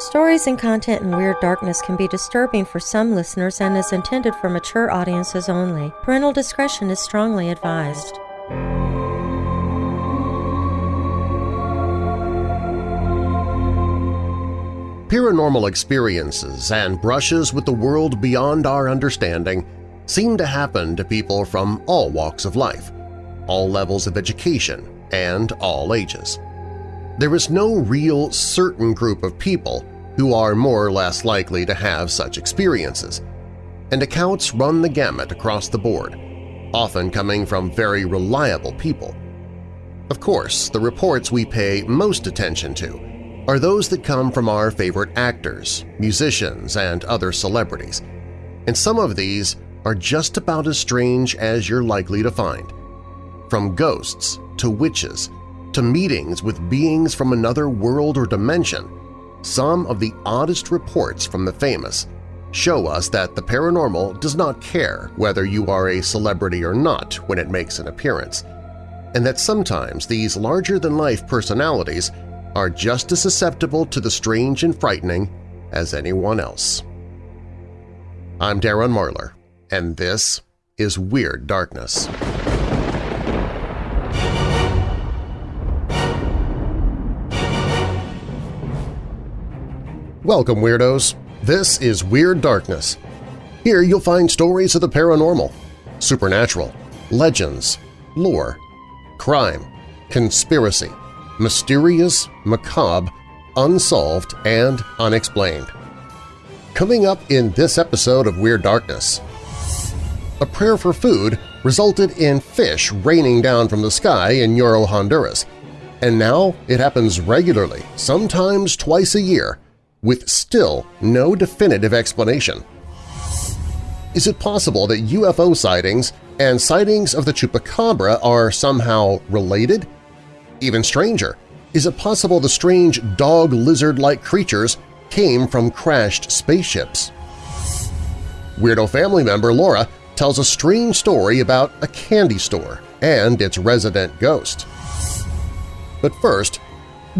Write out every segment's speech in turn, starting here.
Stories and content in Weird Darkness can be disturbing for some listeners and is intended for mature audiences only. Parental discretion is strongly advised. Paranormal experiences and brushes with the world beyond our understanding seem to happen to people from all walks of life, all levels of education, and all ages. There is no real certain group of people who are more or less likely to have such experiences, and accounts run the gamut across the board, often coming from very reliable people. Of course, the reports we pay most attention to are those that come from our favorite actors, musicians, and other celebrities, and some of these are just about as strange as you're likely to find. From ghosts to witches to meetings with beings from another world or dimension, some of the oddest reports from the famous show us that the paranormal does not care whether you are a celebrity or not when it makes an appearance, and that sometimes these larger-than-life personalities are just as susceptible to the strange and frightening as anyone else. I'm Darren Marlar, and this is Weird Darkness. Welcome, Weirdos! This is Weird Darkness. Here you'll find stories of the paranormal, supernatural, legends, lore, crime, conspiracy, mysterious, macabre, unsolved, and unexplained. Coming up in this episode of Weird Darkness, a prayer for food resulted in fish raining down from the sky in Yoro, Honduras, and now it happens regularly, sometimes twice a year, with still no definitive explanation. Is it possible that UFO sightings and sightings of the Chupacabra are somehow related? Even stranger, is it possible the strange dog-lizard-like creatures came from crashed spaceships? Weirdo family member Laura tells a strange story about a candy store and its resident ghost. But first,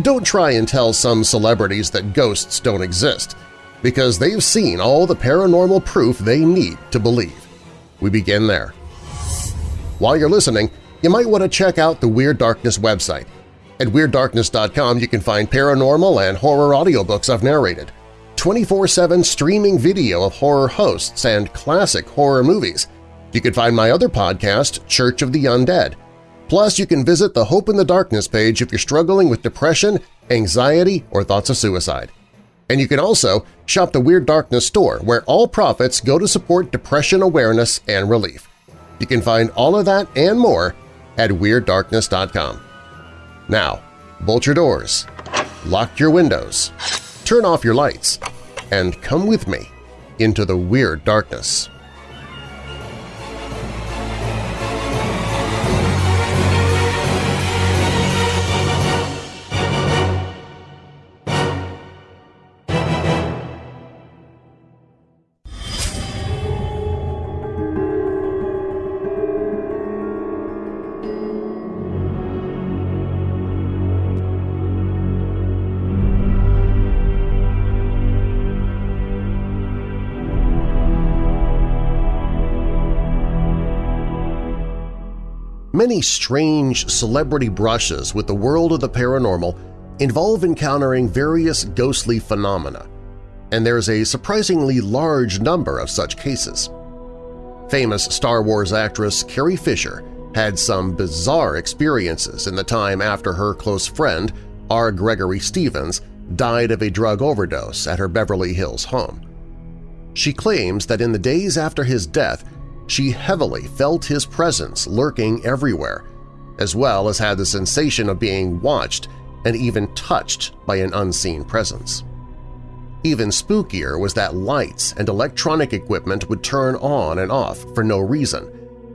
don't try and tell some celebrities that ghosts don't exist, because they've seen all the paranormal proof they need to believe. We begin there. While you're listening, you might want to check out the Weird Darkness website. At WeirdDarkness.com you can find paranormal and horror audiobooks I've narrated, 24-7 streaming video of horror hosts and classic horror movies. You can find my other podcast, Church of the Undead. Plus, you can visit the Hope in the Darkness page if you're struggling with depression, anxiety, or thoughts of suicide. And you can also shop the Weird Darkness store, where all profits go to support depression awareness and relief. You can find all of that and more at WeirdDarkness.com. Now, bolt your doors, lock your windows, turn off your lights, and come with me into the Weird Darkness. Many strange celebrity brushes with the world of the paranormal involve encountering various ghostly phenomena, and there's a surprisingly large number of such cases. Famous Star Wars actress Carrie Fisher had some bizarre experiences in the time after her close friend, R. Gregory Stevens, died of a drug overdose at her Beverly Hills home. She claims that in the days after his death she heavily felt his presence lurking everywhere, as well as had the sensation of being watched and even touched by an unseen presence. Even spookier was that lights and electronic equipment would turn on and off for no reason,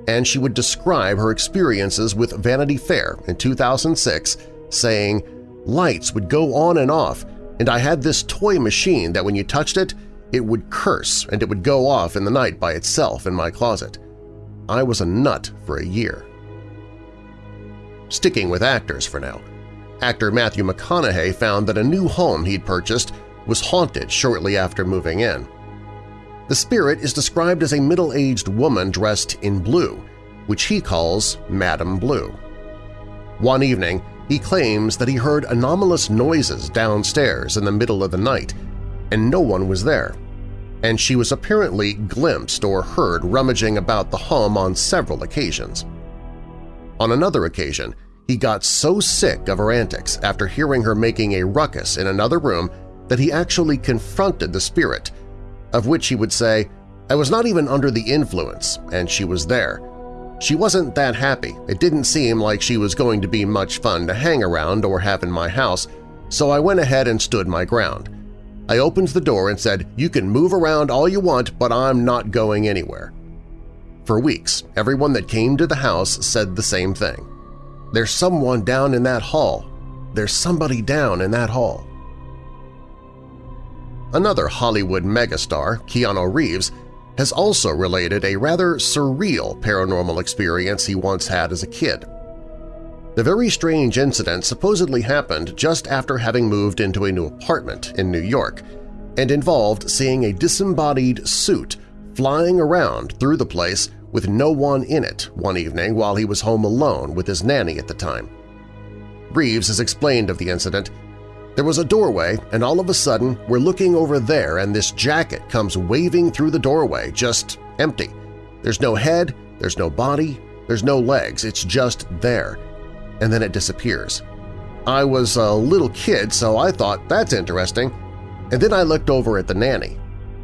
and she would describe her experiences with Vanity Fair in 2006, saying, Lights would go on and off, and I had this toy machine that when you touched it, it would curse and it would go off in the night by itself in my closet. I was a nut for a year. Sticking with actors for now, actor Matthew McConaughey found that a new home he'd purchased was haunted shortly after moving in. The spirit is described as a middle-aged woman dressed in blue, which he calls Madame Blue. One evening, he claims that he heard anomalous noises downstairs in the middle of the night, and no one was there, and she was apparently glimpsed or heard rummaging about the home on several occasions. On another occasion, he got so sick of her antics after hearing her making a ruckus in another room that he actually confronted the spirit, of which he would say, I was not even under the influence, and she was there. She wasn't that happy. It didn't seem like she was going to be much fun to hang around or have in my house, so I went ahead and stood my ground. I opened the door and said, you can move around all you want, but I'm not going anywhere. For weeks, everyone that came to the house said the same thing. There's someone down in that hall. There's somebody down in that hall. Another Hollywood megastar, Keanu Reeves, has also related a rather surreal paranormal experience he once had as a kid. The very strange incident supposedly happened just after having moved into a new apartment in New York and involved seeing a disembodied suit flying around through the place with no one in it one evening while he was home alone with his nanny at the time. Reeves has explained of the incident, there was a doorway, and all of a sudden we're looking over there and this jacket comes waving through the doorway, just empty. There's no head, there's no body, there's no legs, it's just there. And then it disappears. I was a little kid, so I thought, that's interesting. And then I looked over at the nanny.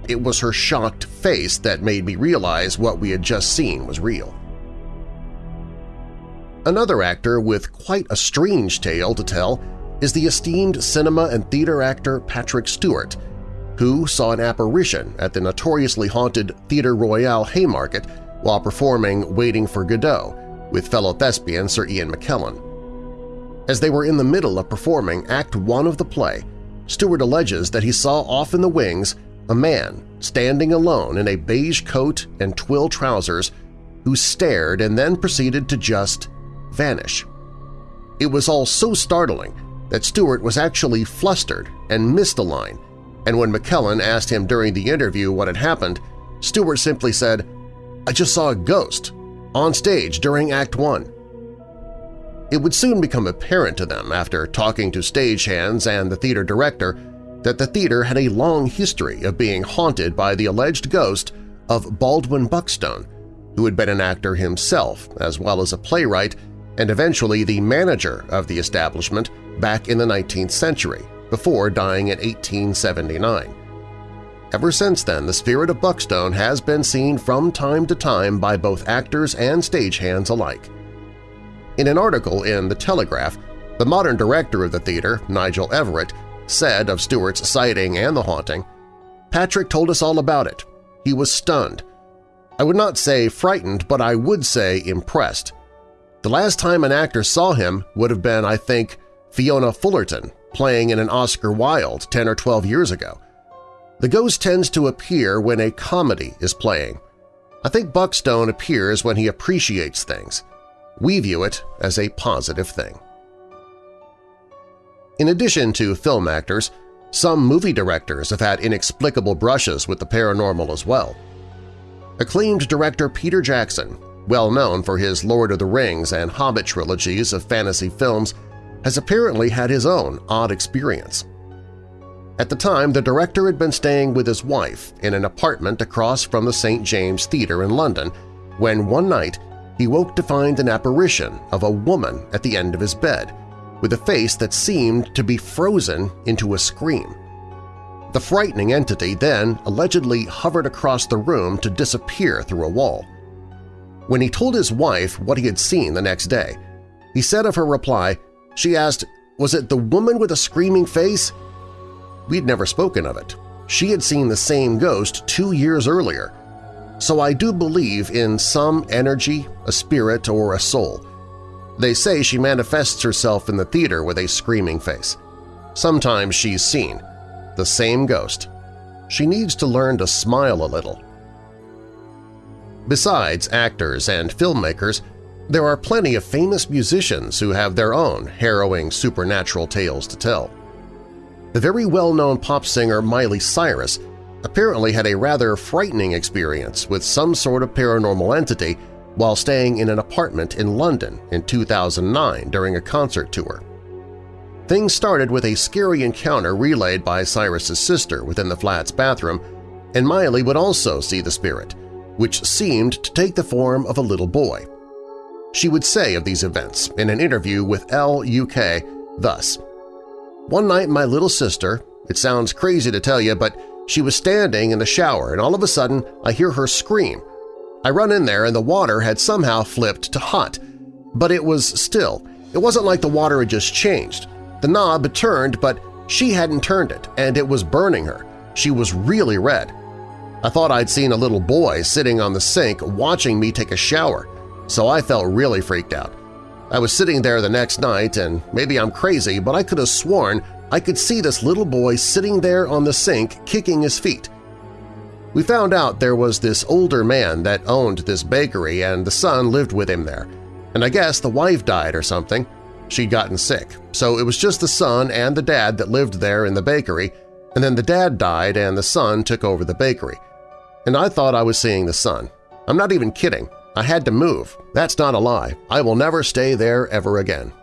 It was her shocked face that made me realize what we had just seen was real. Another actor with quite a strange tale to tell is the esteemed cinema and theater actor Patrick Stewart, who saw an apparition at the notoriously haunted Theatre Royal Haymarket while performing Waiting for Godot with fellow thespian Sir Ian McKellen. As they were in the middle of performing Act One of the play, Stewart alleges that he saw off in the wings a man standing alone in a beige coat and twill trousers who stared and then proceeded to just vanish. It was all so startling that Stewart was actually flustered and missed a line, and when McKellen asked him during the interview what had happened, Stewart simply said, I just saw a ghost on stage during Act 1. It would soon become apparent to them after talking to stagehands and the theater director that the theater had a long history of being haunted by the alleged ghost of Baldwin Buckstone, who had been an actor himself as well as a playwright and eventually the manager of the establishment back in the 19th century, before dying in 1879. Ever since then, the spirit of Buckstone has been seen from time to time by both actors and stagehands alike. In an article in The Telegraph, the modern director of the theater, Nigel Everett, said of Stewart's sighting and the haunting, Patrick told us all about it. He was stunned. I would not say frightened, but I would say impressed. The last time an actor saw him would have been, I think, Fiona Fullerton playing in an Oscar Wilde 10 or 12 years ago. The ghost tends to appear when a comedy is playing. I think Buckstone appears when he appreciates things. We view it as a positive thing. In addition to film actors, some movie directors have had inexplicable brushes with the paranormal as well. Acclaimed director Peter Jackson well known for his Lord of the Rings and Hobbit trilogies of fantasy films, has apparently had his own odd experience. At the time, the director had been staying with his wife in an apartment across from the St. James Theatre in London when one night he woke to find an apparition of a woman at the end of his bed, with a face that seemed to be frozen into a scream. The frightening entity then allegedly hovered across the room to disappear through a wall. When he told his wife what he had seen the next day, he said of her reply, she asked, was it the woman with a screaming face? We'd never spoken of it. She had seen the same ghost two years earlier. So I do believe in some energy, a spirit, or a soul. They say she manifests herself in the theater with a screaming face. Sometimes she's seen, the same ghost. She needs to learn to smile a little. Besides actors and filmmakers, there are plenty of famous musicians who have their own harrowing supernatural tales to tell. The very well-known pop singer Miley Cyrus apparently had a rather frightening experience with some sort of paranormal entity while staying in an apartment in London in 2009 during a concert tour. Things started with a scary encounter relayed by Cyrus's sister within the flat's bathroom, and Miley would also see the spirit, which seemed to take the form of a little boy. She would say of these events in an interview with Elle UK thus, One night my little sister, it sounds crazy to tell you, but she was standing in the shower and all of a sudden I hear her scream. I run in there and the water had somehow flipped to hot, but it was still. It wasn't like the water had just changed. The knob had turned, but she hadn't turned it, and it was burning her. She was really red. I thought I'd seen a little boy sitting on the sink watching me take a shower, so I felt really freaked out. I was sitting there the next night, and maybe I'm crazy, but I could have sworn I could see this little boy sitting there on the sink kicking his feet. We found out there was this older man that owned this bakery and the son lived with him there, and I guess the wife died or something. She'd gotten sick, so it was just the son and the dad that lived there in the bakery, and then the dad died and the son took over the bakery. And I thought I was seeing the son. I'm not even kidding. I had to move. That's not a lie. I will never stay there ever again.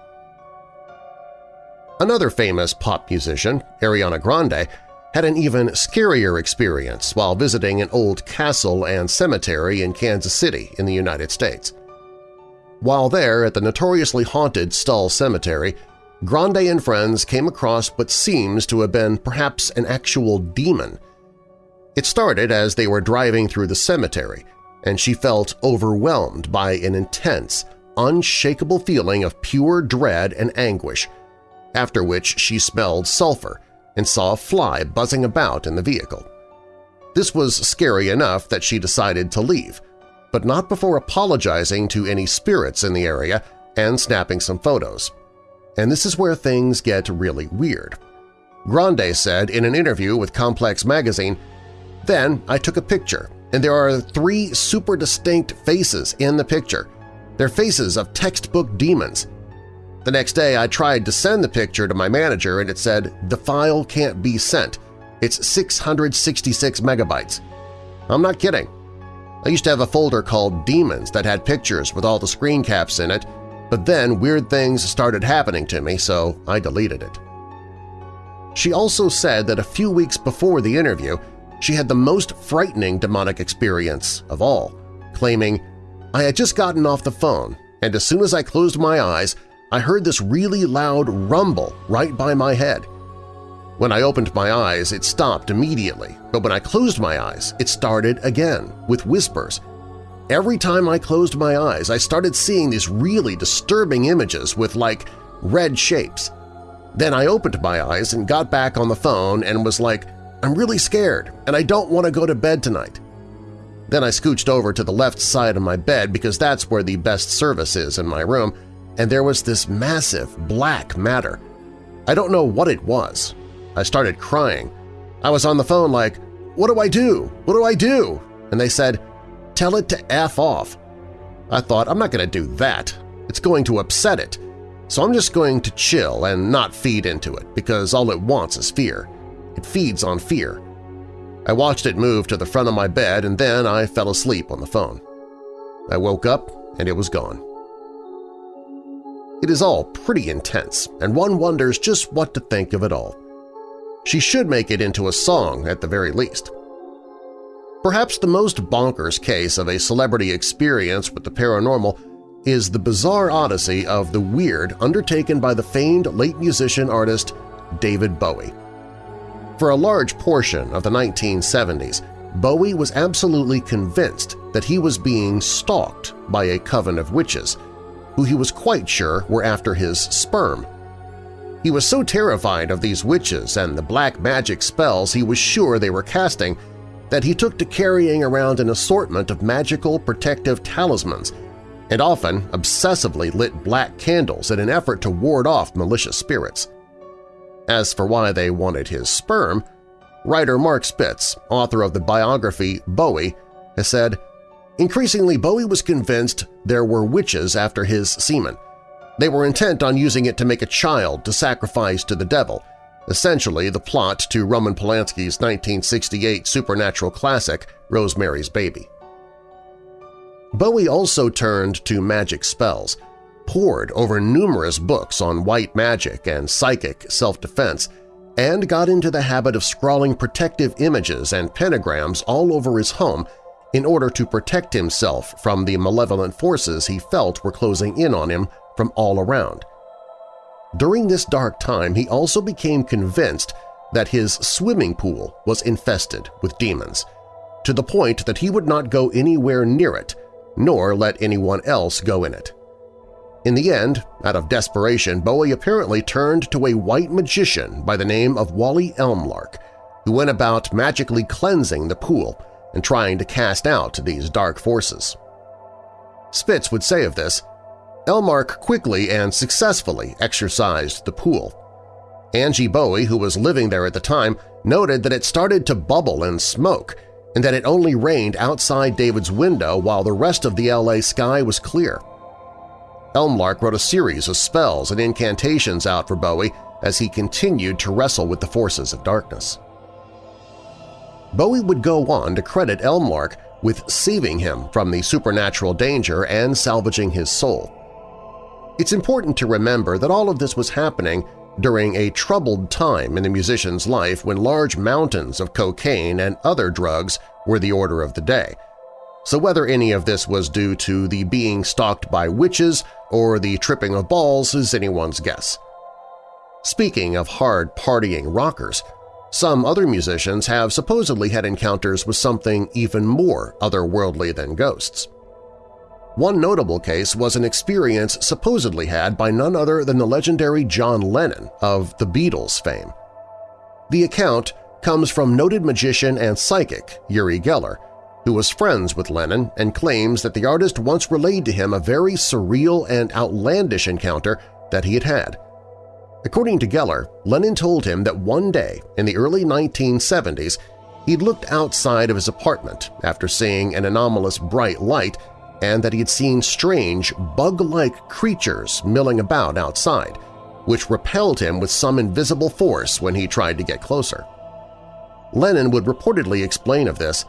Another famous pop musician, Ariana Grande, had an even scarier experience while visiting an old castle and cemetery in Kansas City in the United States. While there at the notoriously haunted Stull Cemetery, Grande and friends came across what seems to have been perhaps an actual demon. It started as they were driving through the cemetery, and she felt overwhelmed by an intense, unshakable feeling of pure dread and anguish, after which she smelled sulfur and saw a fly buzzing about in the vehicle. This was scary enough that she decided to leave, but not before apologizing to any spirits in the area and snapping some photos. And this is where things get really weird. Grande said in an interview with Complex magazine, Then I took a picture, and there are three super distinct faces in the picture. They're faces of textbook demons. The next day I tried to send the picture to my manager and it said, the file can't be sent. It's 666 megabytes. I'm not kidding. I used to have a folder called Demons that had pictures with all the screen caps in it, but then weird things started happening to me, so I deleted it. She also said that a few weeks before the interview, she had the most frightening demonic experience of all, claiming, I had just gotten off the phone, and as soon as I closed my eyes, I heard this really loud rumble right by my head. When I opened my eyes, it stopped immediately, but when I closed my eyes, it started again, with whispers. Every time I closed my eyes, I started seeing these really disturbing images with, like, red shapes. Then I opened my eyes and got back on the phone and was like, I'm really scared and I don't want to go to bed tonight. Then I scooched over to the left side of my bed because that's where the best service is in my room, and there was this massive black matter. I don't know what it was, I started crying. I was on the phone like, what do I do? What do I do? And they said, tell it to F off. I thought, I'm not going to do that. It's going to upset it. So I'm just going to chill and not feed into it because all it wants is fear. It feeds on fear. I watched it move to the front of my bed and then I fell asleep on the phone. I woke up and it was gone. It is all pretty intense, and one wonders just what to think of it all. She should make it into a song at the very least. Perhaps the most bonkers case of a celebrity experience with the paranormal is the bizarre odyssey of the weird undertaken by the famed late musician artist David Bowie. For a large portion of the 1970s, Bowie was absolutely convinced that he was being stalked by a coven of witches, who he was quite sure were after his sperm. He was so terrified of these witches and the black magic spells he was sure they were casting that he took to carrying around an assortment of magical protective talismans and often obsessively lit black candles in an effort to ward off malicious spirits. As for why they wanted his sperm, writer Marc Spitz, author of the biography Bowie, has said, Increasingly, Bowie was convinced there were witches after his semen, they were intent on using it to make a child to sacrifice to the devil, essentially the plot to Roman Polanski's 1968 supernatural classic Rosemary's Baby. Bowie also turned to magic spells, pored over numerous books on white magic and psychic self-defense, and got into the habit of scrawling protective images and pentagrams all over his home in order to protect himself from the malevolent forces he felt were closing in on him from all around. During this dark time, he also became convinced that his swimming pool was infested with demons, to the point that he would not go anywhere near it nor let anyone else go in it. In the end, out of desperation, Bowie apparently turned to a white magician by the name of Walli Elmlark, who went about magically cleansing the pool and trying to cast out these dark forces. Spitz would say of this, Elmlark quickly and successfully exorcised the pool. Angie Bowie, who was living there at the time, noted that it started to bubble and smoke and that it only rained outside David's window while the rest of the LA sky was clear. Elmlark wrote a series of spells and incantations out for Bowie as he continued to wrestle with the forces of darkness. Bowie would go on to credit Elmlark with saving him from the supernatural danger and salvaging his soul. It's important to remember that all of this was happening during a troubled time in the musician's life when large mountains of cocaine and other drugs were the order of the day. So whether any of this was due to the being stalked by witches or the tripping of balls is anyone's guess. Speaking of hard partying rockers, some other musicians have supposedly had encounters with something even more otherworldly than ghosts. One notable case was an experience supposedly had by none other than the legendary John Lennon of the Beatles fame. The account comes from noted magician and psychic Uri Geller, who was friends with Lennon and claims that the artist once relayed to him a very surreal and outlandish encounter that he had had. According to Geller, Lennon told him that one day in the early 1970s he'd looked outside of his apartment after seeing an anomalous bright light and that he had seen strange, bug-like creatures milling about outside, which repelled him with some invisible force when he tried to get closer. Lennon would reportedly explain of this,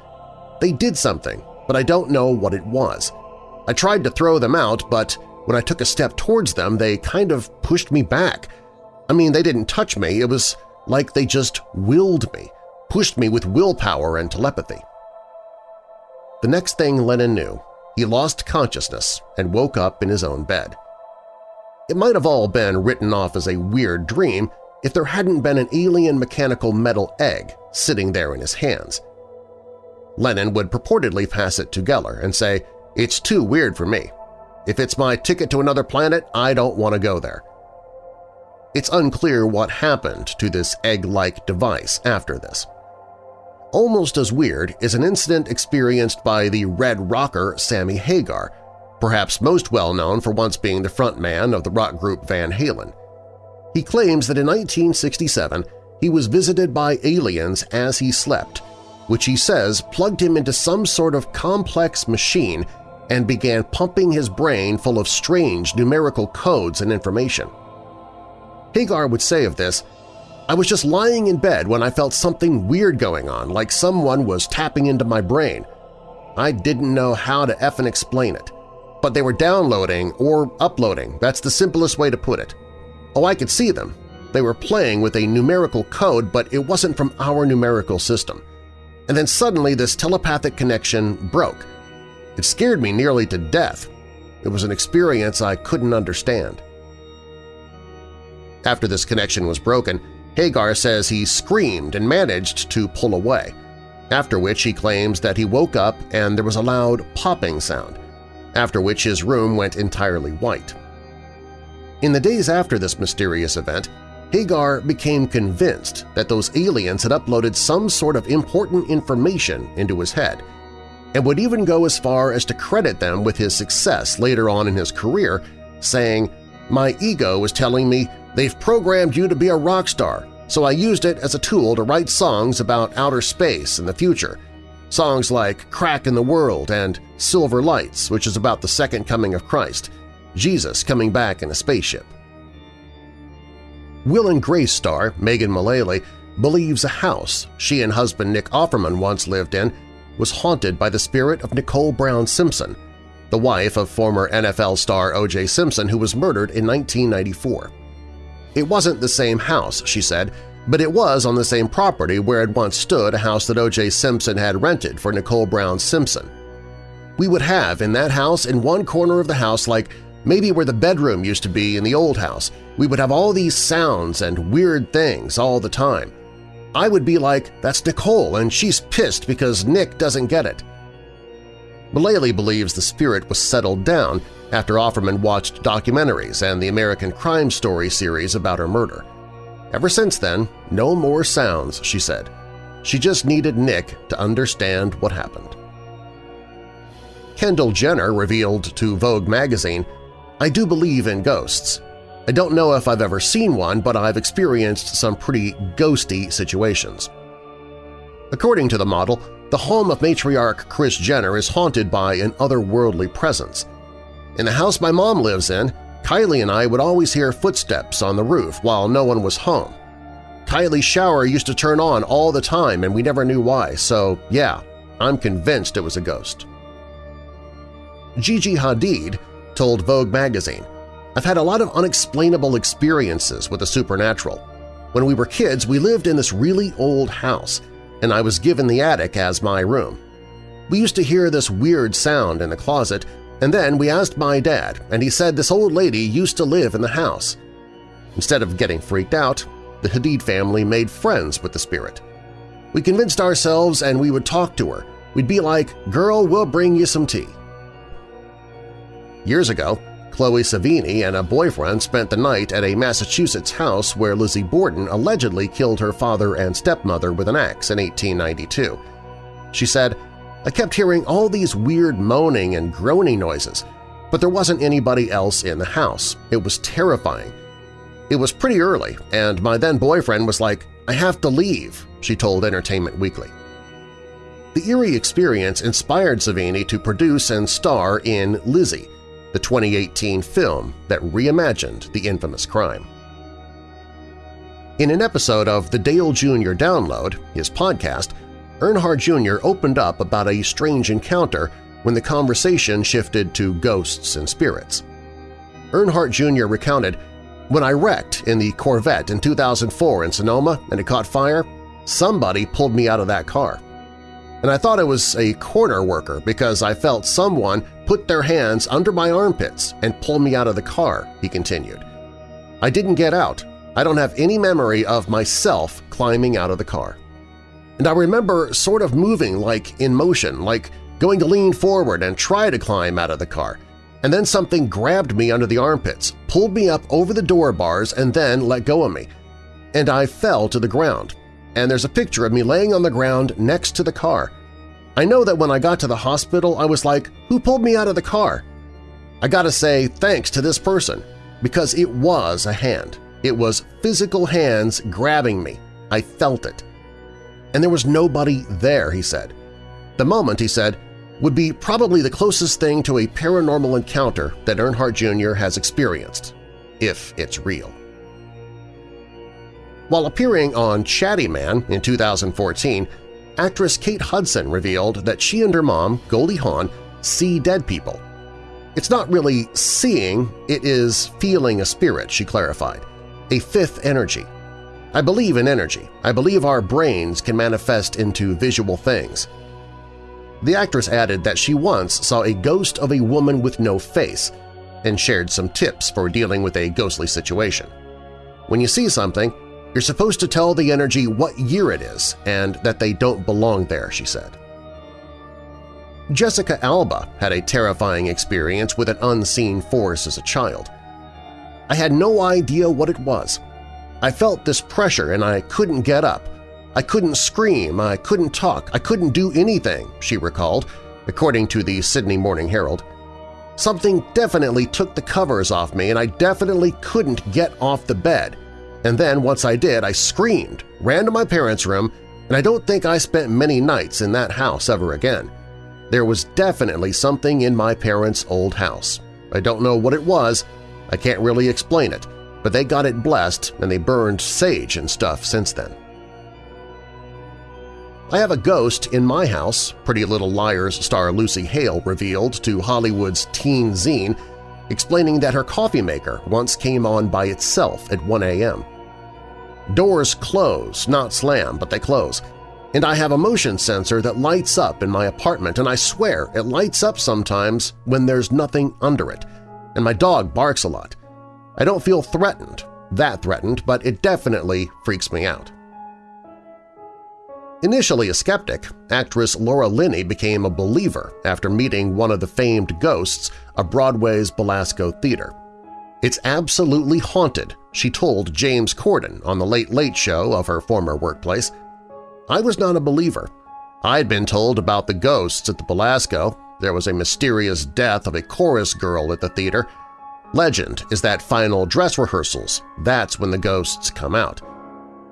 They did something, but I don't know what it was. I tried to throw them out, but when I took a step towards them, they kind of pushed me back. I mean, they didn't touch me, it was like they just willed me, pushed me with willpower and telepathy. The next thing Lennon knew, he lost consciousness and woke up in his own bed. It might have all been written off as a weird dream if there hadn't been an alien mechanical metal egg sitting there in his hands. Lennon would purportedly pass it to Geller and say, it's too weird for me. If it's my ticket to another planet, I don't want to go there. It's unclear what happened to this egg-like device after this. Almost as weird is an incident experienced by the Red Rocker Sammy Hagar, perhaps most well known for once being the frontman of the rock group Van Halen. He claims that in 1967 he was visited by aliens as he slept, which he says plugged him into some sort of complex machine and began pumping his brain full of strange numerical codes and information. Hagar would say of this, I was just lying in bed when I felt something weird going on, like someone was tapping into my brain. I didn't know how to effing explain it. But they were downloading or uploading, that's the simplest way to put it. Oh, I could see them. They were playing with a numerical code, but it wasn't from our numerical system. And then suddenly this telepathic connection broke. It scared me nearly to death. It was an experience I couldn't understand. After this connection was broken, Hagar says he screamed and managed to pull away, after which he claims that he woke up and there was a loud popping sound, after which his room went entirely white. In the days after this mysterious event, Hagar became convinced that those aliens had uploaded some sort of important information into his head, and would even go as far as to credit them with his success later on in his career, saying, My ego was telling me They've programmed you to be a rock star, so I used it as a tool to write songs about outer space and the future. Songs like Crack in the World and Silver Lights, which is about the second coming of Christ, Jesus coming back in a spaceship. Will and Grace star Megan Mullally believes a house she and husband Nick Offerman once lived in was haunted by the spirit of Nicole Brown Simpson, the wife of former NFL star O.J. Simpson who was murdered in 1994. It wasn't the same house, she said, but it was on the same property where had once stood a house that O.J. Simpson had rented for Nicole Brown Simpson. We would have in that house in one corner of the house like maybe where the bedroom used to be in the old house, we would have all these sounds and weird things all the time. I would be like, that's Nicole and she's pissed because Nick doesn't get it. Mullally believes the spirit was settled down after Offerman watched documentaries and the American Crime Story series about her murder. Ever since then, no more sounds, she said. She just needed Nick to understand what happened. Kendall Jenner revealed to Vogue magazine, I do believe in ghosts. I don't know if I've ever seen one, but I've experienced some pretty ghosty situations. According to the model, the home of matriarch Kris Jenner is haunted by an otherworldly presence. In the house my mom lives in, Kylie and I would always hear footsteps on the roof while no one was home. Kylie's shower used to turn on all the time and we never knew why, so yeah, I'm convinced it was a ghost. Gigi Hadid told Vogue magazine, I've had a lot of unexplainable experiences with the supernatural. When we were kids, we lived in this really old house, and I was given the attic as my room. We used to hear this weird sound in the closet, and then we asked my dad, and he said this old lady used to live in the house. Instead of getting freaked out, the Hadid family made friends with the spirit. We convinced ourselves and we would talk to her. We'd be like, girl, we'll bring you some tea. Years ago, Chloe Sevigny and a boyfriend spent the night at a Massachusetts house where Lizzie Borden allegedly killed her father and stepmother with an axe in 1892. She said, I kept hearing all these weird moaning and groaning noises, but there wasn't anybody else in the house. It was terrifying. It was pretty early, and my then-boyfriend was like, I have to leave, she told Entertainment Weekly. The eerie experience inspired Sevigny to produce and star in Lizzie, the 2018 film that reimagined the infamous crime. In an episode of the Dale Jr. Download, his podcast, Earnhardt Jr. opened up about a strange encounter when the conversation shifted to ghosts and spirits. Earnhardt Jr. recounted, When I wrecked in the Corvette in 2004 in Sonoma and it caught fire, somebody pulled me out of that car and I thought it was a corner worker because I felt someone put their hands under my armpits and pull me out of the car, he continued. I didn't get out. I don't have any memory of myself climbing out of the car. And I remember sort of moving like in motion, like going to lean forward and try to climb out of the car. And then something grabbed me under the armpits, pulled me up over the door bars, and then let go of me. And I fell to the ground, and there's a picture of me laying on the ground next to the car. I know that when I got to the hospital, I was like, who pulled me out of the car? I gotta say thanks to this person, because it was a hand. It was physical hands grabbing me. I felt it. And there was nobody there, he said. The moment, he said, would be probably the closest thing to a paranormal encounter that Earnhardt Jr. has experienced, if it's real. While appearing on Chatty Man in 2014, actress Kate Hudson revealed that she and her mom, Goldie Hawn, see dead people. It's not really seeing, it is feeling a spirit, she clarified, a fifth energy. I believe in energy. I believe our brains can manifest into visual things. The actress added that she once saw a ghost of a woman with no face and shared some tips for dealing with a ghostly situation. When you see something, you're supposed to tell the energy what year it is and that they don't belong there, she said. Jessica Alba had a terrifying experience with an unseen force as a child. I had no idea what it was. I felt this pressure and I couldn't get up. I couldn't scream, I couldn't talk, I couldn't do anything, she recalled, according to the Sydney Morning Herald. Something definitely took the covers off me and I definitely couldn't get off the bed – and then once I did, I screamed, ran to my parents' room, and I don't think I spent many nights in that house ever again. There was definitely something in my parents' old house. I don't know what it was, I can't really explain it, but they got it blessed and they burned sage and stuff since then. I have a ghost in my house, Pretty Little Liars star Lucy Hale revealed to Hollywood's teen zine, explaining that her coffee maker once came on by itself at 1 a.m. Doors close, not slam, but they close. And I have a motion sensor that lights up in my apartment, and I swear it lights up sometimes when there's nothing under it. And my dog barks a lot. I don't feel threatened, that threatened, but it definitely freaks me out. Initially a skeptic, actress Laura Linney became a believer after meeting one of the famed ghosts of Broadway's Belasco Theater. It's absolutely haunted, she told James Corden on the Late Late Show of her former workplace. I was not a believer. I'd been told about the ghosts at the Belasco. There was a mysterious death of a chorus girl at the theater. Legend is that final dress rehearsals, that's when the ghosts come out.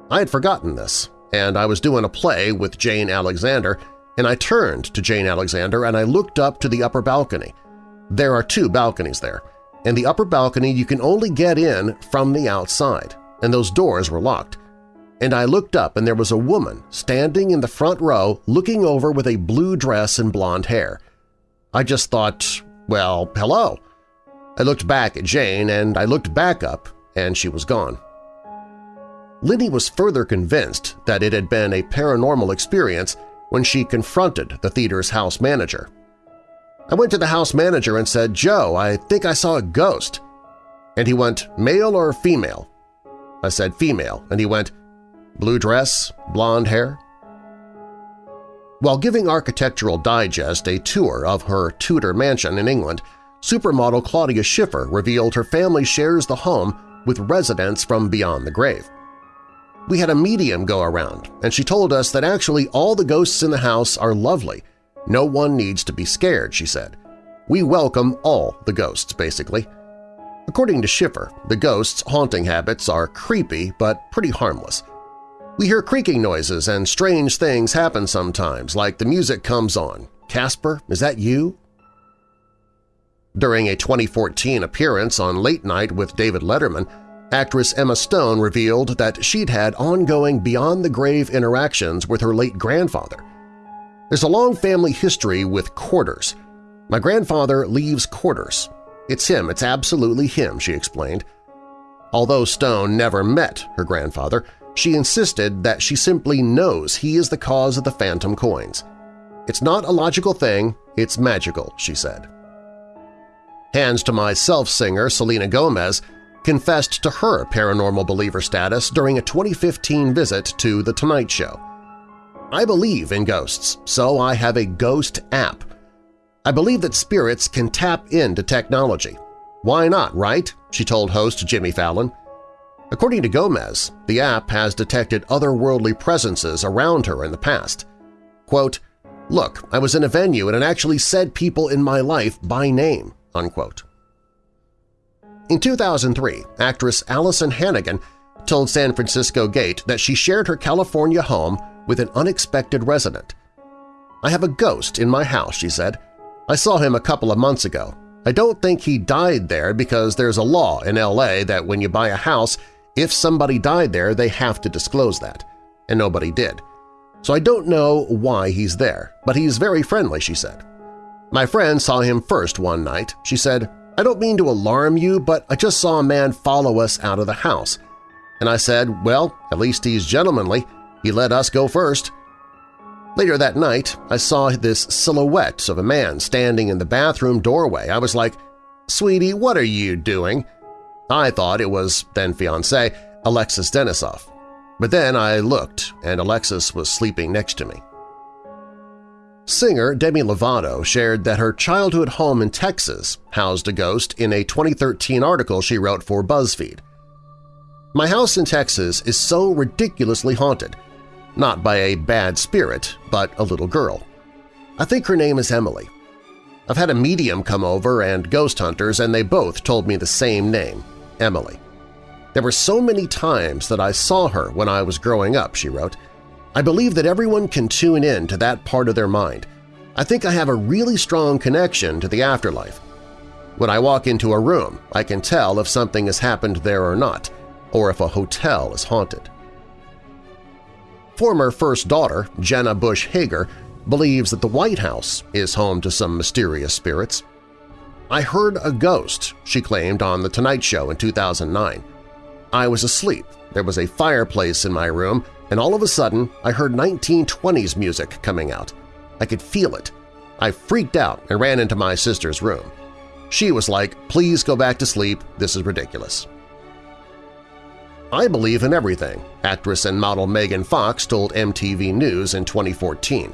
I had forgotten this, and I was doing a play with Jane Alexander, and I turned to Jane Alexander and I looked up to the upper balcony. There are two balconies there, and the upper balcony you can only get in from the outside, and those doors were locked. And I looked up and there was a woman standing in the front row looking over with a blue dress and blonde hair. I just thought, well, hello. I looked back at Jane and I looked back up and she was gone. Linney was further convinced that it had been a paranormal experience when she confronted the theater's house manager. I went to the house manager and said, Joe, I think I saw a ghost. And he went, male or female? I said, female, and he went, blue dress, blonde hair? While giving Architectural Digest a tour of her Tudor mansion in England, supermodel Claudia Schiffer revealed her family shares the home with residents from beyond the grave. We had a medium go around, and she told us that actually all the ghosts in the house are lovely. No one needs to be scared, she said. We welcome all the ghosts, basically. According to Schiffer, the ghosts' haunting habits are creepy but pretty harmless. We hear creaking noises and strange things happen sometimes, like the music comes on. Casper, is that you? During a 2014 appearance on Late Night with David Letterman, Actress Emma Stone revealed that she'd had ongoing beyond-the-grave interactions with her late grandfather. There's a long family history with quarters. My grandfather leaves quarters. It's him, it's absolutely him, she explained. Although Stone never met her grandfather, she insisted that she simply knows he is the cause of the phantom coins. It's not a logical thing, it's magical, she said. Hands to my self-singer Selena Gomez confessed to her paranormal believer status during a 2015 visit to The Tonight Show. I believe in ghosts, so I have a ghost app. I believe that spirits can tap into technology. Why not, right? she told host Jimmy Fallon. According to Gomez, the app has detected otherworldly presences around her in the past. Quote, Look, I was in a venue and it actually said people in my life by name, unquote. In 2003, actress Alyson Hannigan told San Francisco Gate that she shared her California home with an unexpected resident. I have a ghost in my house, she said. I saw him a couple of months ago. I don't think he died there because there's a law in L.A. that when you buy a house, if somebody died there, they have to disclose that. And nobody did. So I don't know why he's there, but he's very friendly, she said. My friend saw him first one night. She said, I don't mean to alarm you, but I just saw a man follow us out of the house. And I said, well, at least he's gentlemanly. He let us go first. Later that night, I saw this silhouette of a man standing in the bathroom doorway. I was like, Sweetie, what are you doing? I thought it was then-fiancé Alexis Denisof. But then I looked, and Alexis was sleeping next to me. Singer Demi Lovato shared that her childhood home in Texas housed a ghost in a 2013 article she wrote for BuzzFeed. My house in Texas is so ridiculously haunted, not by a bad spirit, but a little girl. I think her name is Emily. I've had a medium come over and ghost hunters, and they both told me the same name, Emily. There were so many times that I saw her when I was growing up, she wrote, I believe that everyone can tune in to that part of their mind. I think I have a really strong connection to the afterlife. When I walk into a room, I can tell if something has happened there or not, or if a hotel is haunted. Former First Daughter Jenna Bush Hager believes that the White House is home to some mysterious spirits. I heard a ghost, she claimed on The Tonight Show in 2009. I was asleep, there was a fireplace in my room, and all of a sudden I heard 1920s music coming out. I could feel it. I freaked out and ran into my sister's room. She was like, please go back to sleep, this is ridiculous. I believe in everything, actress and model Megan Fox told MTV News in 2014,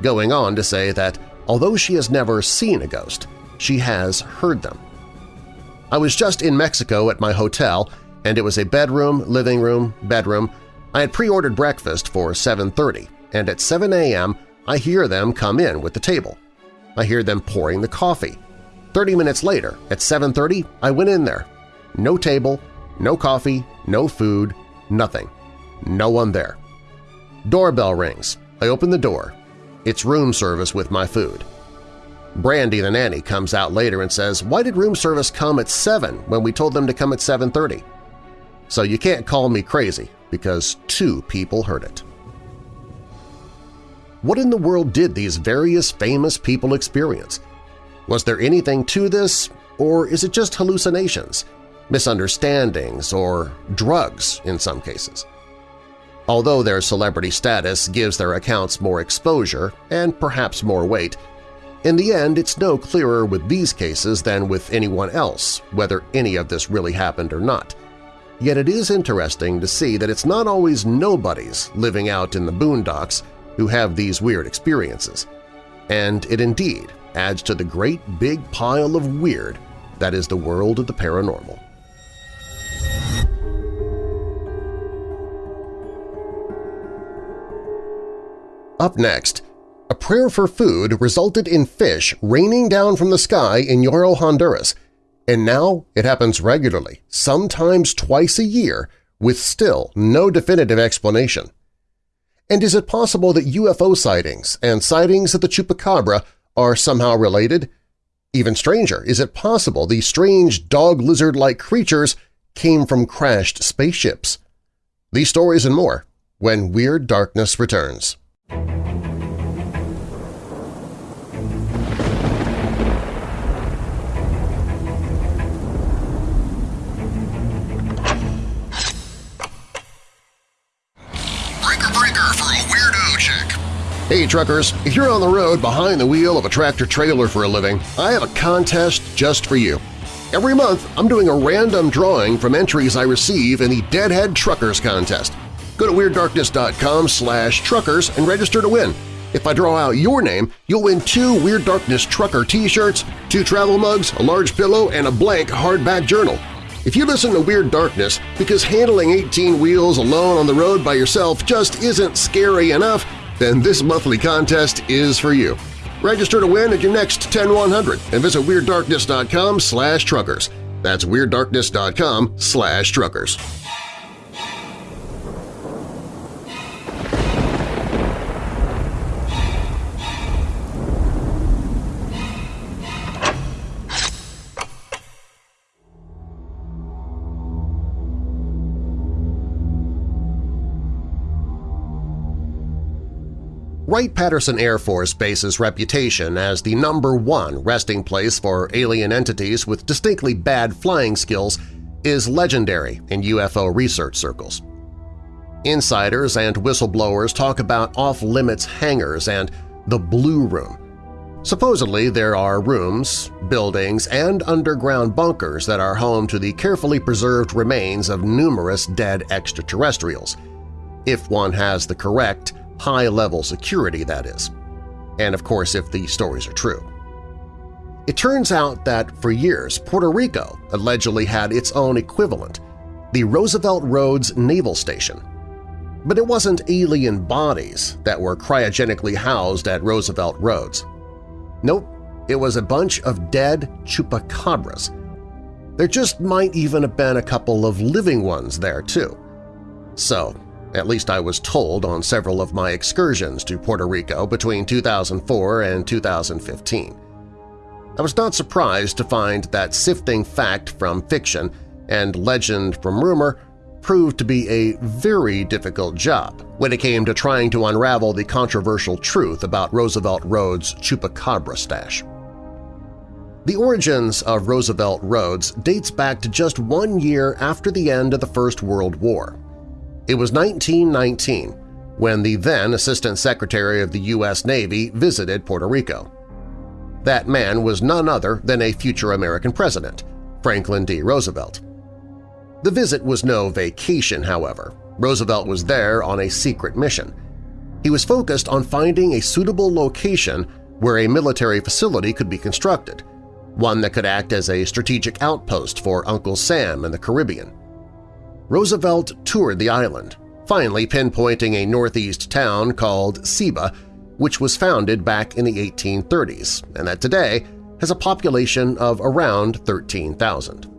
going on to say that although she has never seen a ghost, she has heard them. I was just in Mexico at my hotel, and it was a bedroom, living room, bedroom. I had pre-ordered breakfast for 7.30, and at 7 a.m. I hear them come in with the table. I hear them pouring the coffee. 30 minutes later, at 7.30, I went in there. No table, no coffee, no food, nothing. No one there. Doorbell rings. I open the door. It's room service with my food. Brandy, the nanny, comes out later and says, why did room service come at 7 when we told them to come at 7.30? So you can't call me crazy because two people heard it. What in the world did these various famous people experience? Was there anything to this, or is it just hallucinations, misunderstandings, or drugs in some cases? Although their celebrity status gives their accounts more exposure and perhaps more weight, in the end it's no clearer with these cases than with anyone else whether any of this really happened or not. Yet it is interesting to see that it's not always nobodies living out in the boondocks who have these weird experiences. And it indeed adds to the great big pile of weird that is the world of the paranormal. Up next, a prayer for food resulted in fish raining down from the sky in Yoro, Honduras, and now it happens regularly, sometimes twice a year, with still no definitive explanation. And is it possible that UFO sightings and sightings of the Chupacabra are somehow related? Even stranger, is it possible these strange dog-lizard-like creatures came from crashed spaceships? These stories and more when Weird Darkness returns. Hey truckers, if you're on the road behind the wheel of a tractor-trailer for a living, I have a contest just for you. Every month, I'm doing a random drawing from entries I receive in the Deadhead Truckers Contest. Go to WeirdDarkness.com slash truckers and register to win. If I draw out your name, you'll win two Weird Darkness Trucker t-shirts, two travel mugs, a large pillow, and a blank hardback journal. If you listen to Weird Darkness because handling 18 wheels alone on the road by yourself just isn't scary enough, then this monthly contest is for you. Register to win at your next 10100 and visit WeirdDarkness.com slash truckers. That's WeirdDarkness.com slash truckers. Wright-Patterson Air Force Base's reputation as the number one resting place for alien entities with distinctly bad flying skills is legendary in UFO research circles. Insiders and whistleblowers talk about off-limits hangars and the Blue Room. Supposedly there are rooms, buildings, and underground bunkers that are home to the carefully preserved remains of numerous dead extraterrestrials, if one has the correct high-level security, that is. And of course if the stories are true. It turns out that for years Puerto Rico allegedly had its own equivalent, the Roosevelt Roads Naval Station. But it wasn't alien bodies that were cryogenically housed at Roosevelt Roads. Nope, it was a bunch of dead chupacabras. There just might even have been a couple of living ones there, too. So at least I was told on several of my excursions to Puerto Rico between 2004 and 2015. I was not surprised to find that sifting fact from fiction and legend from rumor proved to be a very difficult job when it came to trying to unravel the controversial truth about Roosevelt Roads' Chupacabra stash. The origins of Roosevelt Roads dates back to just one year after the end of the First World War. It was 1919 when the then Assistant Secretary of the U.S. Navy visited Puerto Rico. That man was none other than a future American president, Franklin D. Roosevelt. The visit was no vacation, however. Roosevelt was there on a secret mission. He was focused on finding a suitable location where a military facility could be constructed, one that could act as a strategic outpost for Uncle Sam in the Caribbean. Roosevelt toured the island, finally pinpointing a northeast town called Ceiba, which was founded back in the 1830s and that today has a population of around 13,000.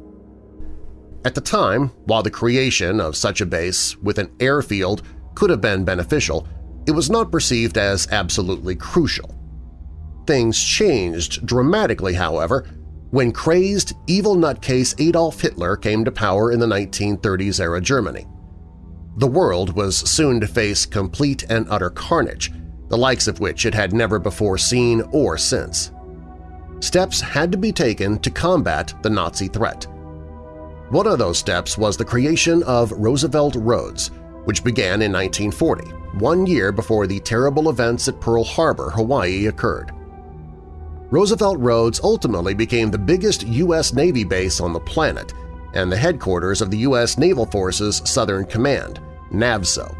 At the time, while the creation of such a base with an airfield could have been beneficial, it was not perceived as absolutely crucial. Things changed dramatically, however, when crazed, evil nutcase Adolf Hitler came to power in the 1930s-era Germany. The world was soon to face complete and utter carnage, the likes of which it had never before seen or since. Steps had to be taken to combat the Nazi threat. One of those steps was the creation of Roosevelt Roads, which began in 1940, one year before the terrible events at Pearl Harbor, Hawaii occurred. Roosevelt Roads ultimately became the biggest U.S. Navy base on the planet and the headquarters of the U.S. Naval Forces Southern Command, NAVSO,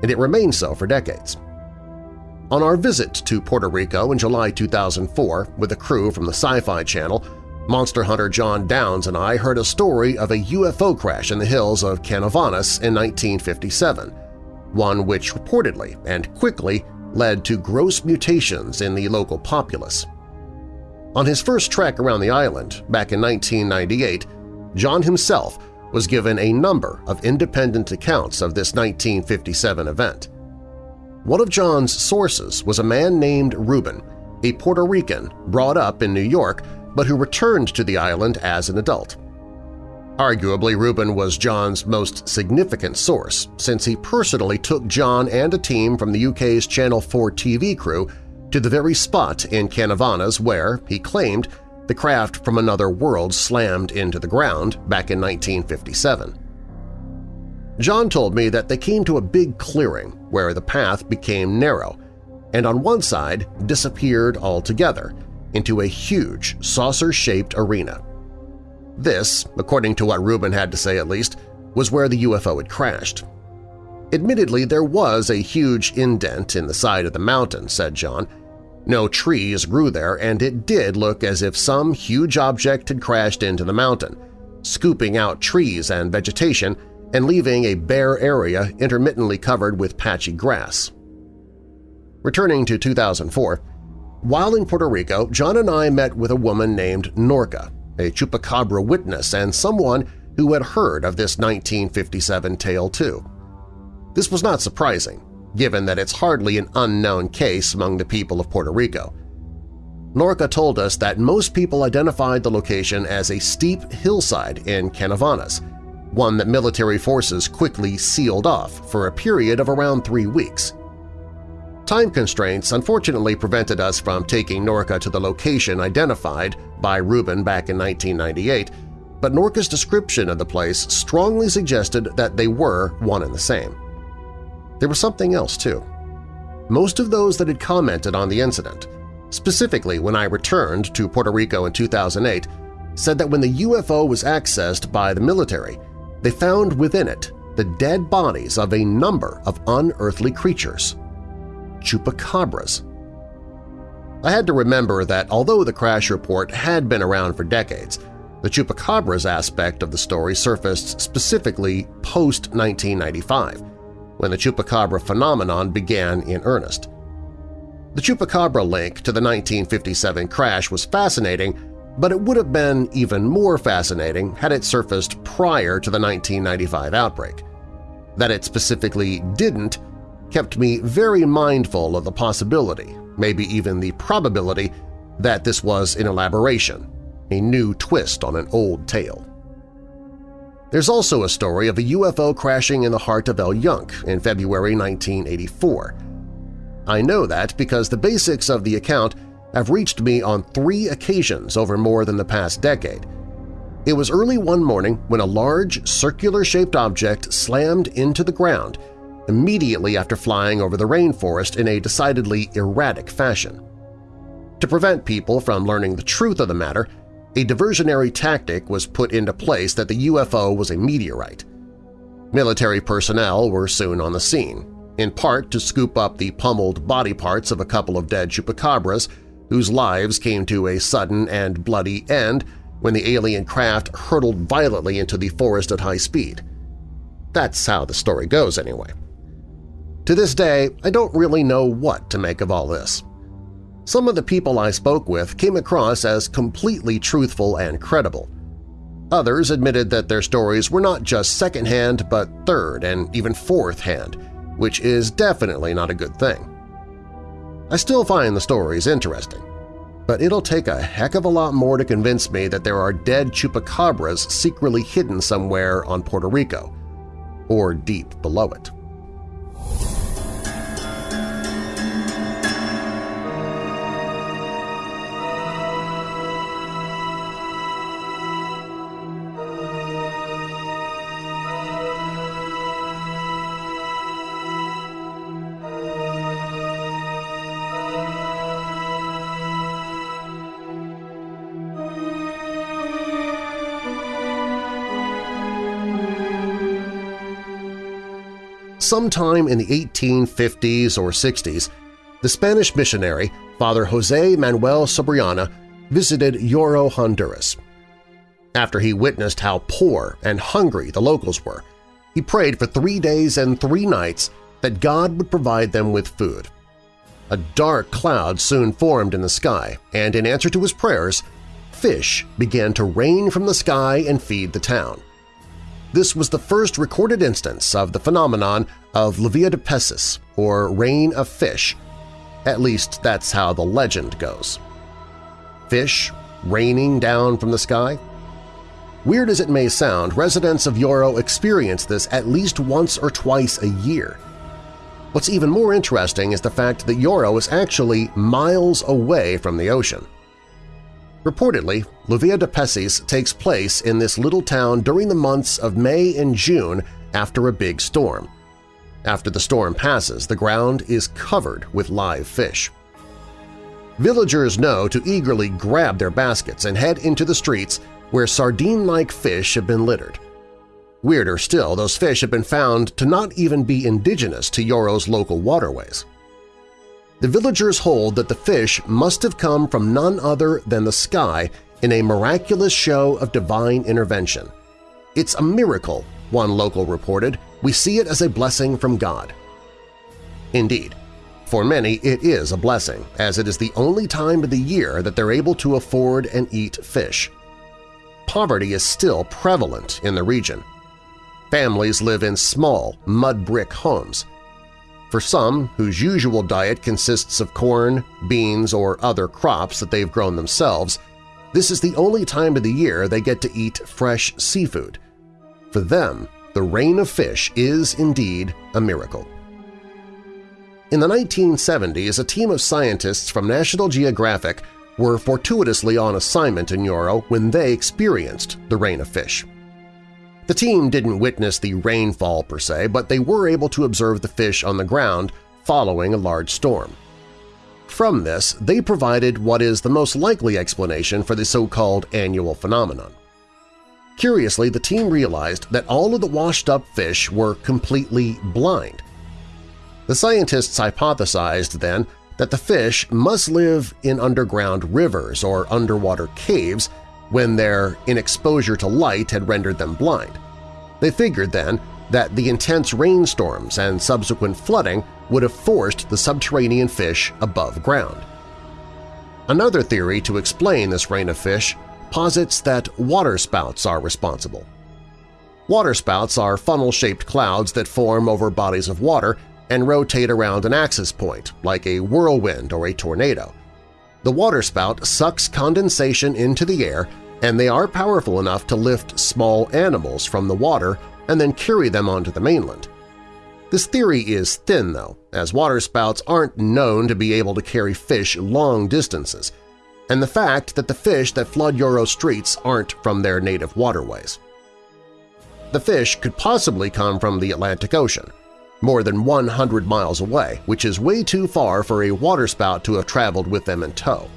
and it remained so for decades. On our visit to Puerto Rico in July 2004 with a crew from the Sci-Fi Channel, monster hunter Jon Downes and I heard a story of a UFO crash in the hills of Canovanas in 1957, one which reportedly and quickly led to gross mutations in the local populace. On his first trek around the island back in 1998, Jon himself was given a number of independent accounts of this 1957 event. One of Jon's sources was a man named Ruben, a Puerto Rican brought up in New York but who returned to the island as an adult. Arguably, Ruben was Jon's most significant source since he personally took Jon and a team from the UK's Channel 4 TV crew to the very spot in Canovanas where, he claimed, the craft from another world slammed into the ground back in 1957. Jon told me that they came to a big clearing where the path became narrow and on one side disappeared altogether into a huge saucer-shaped arena. This, according to what Ruben had to say at least, was where the UFO had crashed. Admittedly, there was a huge indent in the side of the mountain, said Jon. No trees grew there, and it did look as if some huge object had crashed into the mountain, scooping out trees and vegetation and leaving a bare area intermittently covered with patchy grass. Returning to 2004, while in Puerto Rico, Jon and I met with a woman named Norca, a chupacabra witness and someone who had heard of this 1957 tale too. This was not surprising, given that it's hardly an unknown case among the people of Puerto Rico. Norca told us that most people identified the location as a steep hillside in Canovanas, one that military forces quickly sealed off for a period of around three weeks. Time constraints unfortunately prevented us from taking Norca to the location identified by Ruben back in 1998, but Norca's description of the place strongly suggested that they were one and the same. There was something else, too. Most of those that had commented on the incident, specifically when I returned to Puerto Rico in 2008, said that when the UFO was accessed by the military, they found within it the dead bodies of a number of unearthly creatures – chupacabras. I had to remember that although the crash report had been around for decades, the chupacabras aspect of the story surfaced specifically post-1995, when the Chupacabra phenomenon began in earnest. The Chupacabra link to the 1957 crash was fascinating, but it would have been even more fascinating had it surfaced prior to the 1995 outbreak. That it specifically didn't kept me very mindful of the possibility, maybe even the probability, that this was an elaboration, a new twist on an old tale. There's also a story of a UFO crashing in the heart of El Yunque in February 1984. I know that because the basics of the account have reached me on three occasions over more than the past decade. It was early one morning when a large, circular-shaped object slammed into the ground immediately after flying over the rainforest in a decidedly erratic fashion. To prevent people from learning the truth of the matter, a diversionary tactic was put into place that the UFO was a meteorite. Military personnel were soon on the scene, in part to scoop up the pummeled body parts of a couple of dead chupacabras whose lives came to a sudden and bloody end when the alien craft hurtled violently into the forest at high speed. That's how the story goes anyway. To this day, I don't really know what to make of all this. Some of the people I spoke with came across as completely truthful and credible. Others admitted that their stories were not just second-hand but third and even fourth-hand, which is definitely not a good thing. I still find the stories interesting, but it'll take a heck of a lot more to convince me that there are dead chupacabras secretly hidden somewhere on Puerto Rico, or deep below it. Sometime in the 1850s or 60s, the Spanish missionary Father José Manuel Subirana visited Yoro, Honduras. After he witnessed how poor and hungry the locals were, he prayed for three days and three nights that God would provide them with food. A dark cloud soon formed in the sky, and in answer to his prayers, fish began to rain from the sky and feed the town. This was the first recorded instance of the phenomenon of lluvia de peces, or rain of fish. At least that's how the legend goes. Fish raining down from the sky? Weird as it may sound, residents of Yoro experience this at least once or twice a year. What's even more interesting is the fact that Yoro is actually miles away from the ocean. Reportedly, Lluvia de Peces takes place in this little town during the months of May and June after a big storm. After the storm passes, the ground is covered with live fish. Villagers know to eagerly grab their baskets and head into the streets where sardine-like fish have been littered. Weirder still, those fish have been found to not even be indigenous to Yoro's local waterways. The villagers hold that the fish must have come from none other than the sky in a miraculous show of divine intervention. It's a miracle, one local reported. We see it as a blessing from God. Indeed, for many it is a blessing, as it is the only time of the year that they're able to afford and eat fish. Poverty is still prevalent in the region. Families live in small, mud-brick homes. For some, whose usual diet consists of corn, beans, or other crops that they've grown themselves, this is the only time of the year they get to eat fresh seafood. For them, the rain of fish is indeed a miracle. In the 1970s, a team of scientists from National Geographic were fortuitously on assignment in Yoro when they experienced the rain of fish. The team didn't witness the rainfall per se, but they were able to observe the fish on the ground following a large storm. From this, they provided what is the most likely explanation for the so-called annual phenomenon. Curiously, the team realized that all of the washed-up fish were completely blind. The scientists hypothesized, then, that the fish must live in underground rivers or underwater caves when their inexposure to light had rendered them blind. They figured then that the intense rainstorms and subsequent flooding would have forced the subterranean fish above ground. Another theory to explain this rain of fish posits that waterspouts are responsible. Waterspouts are funnel-shaped clouds that form over bodies of water and rotate around an axis point, like a whirlwind or a tornado. The waterspout sucks condensation into the air and they are powerful enough to lift small animals from the water and then carry them onto the mainland. This theory is thin, though, as waterspouts aren't known to be able to carry fish long distances, and the fact that the fish that flood Yoro streets aren't from their native waterways. The fish could possibly come from the Atlantic Ocean, more than 100 miles away, which is way too far for a waterspout to have traveled with them in tow.